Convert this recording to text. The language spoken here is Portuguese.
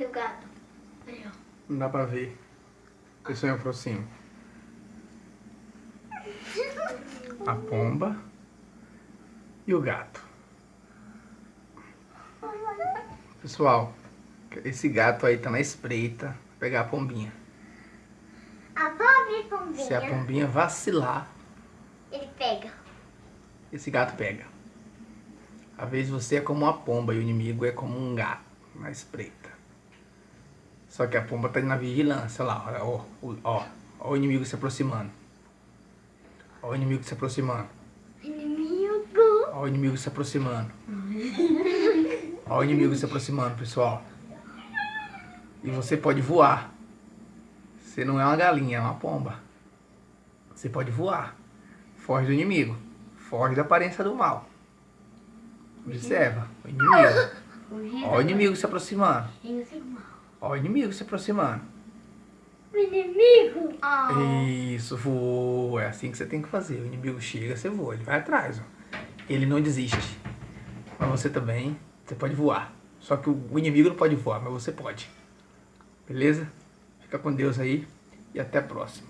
Cadê o gato? Ó. Não dá pra ver. Deixa eu aproximo. A pomba e o gato. Pessoal, esse gato aí tá na espreita. Vou pegar a pombinha. A pobre pombinha. Se a pombinha vacilar, Ele pega. esse gato pega. Às vezes você é como uma pomba e o inimigo é como um gato na espreita. Só que a pomba tá na vigilância lá, ó, ó, ó, ó o inimigo se aproximando. Ó o inimigo se aproximando. Inimigo. Ó o inimigo se aproximando. Ó o inimigo se aproximando, pessoal. E você pode voar. Você não é uma galinha, é uma pomba. Você pode voar. Foge do inimigo. Foge da aparência do mal. Observa. O inimigo. Ó o inimigo se aproximando. Ó o inimigo se aproximando. O inimigo. Ah. Isso, voa. É assim que você tem que fazer. O inimigo chega, você voa. Ele vai atrás, ó. Ele não desiste. Mas você também, você pode voar. Só que o inimigo não pode voar, mas você pode. Beleza? Fica com Deus aí e até a próxima.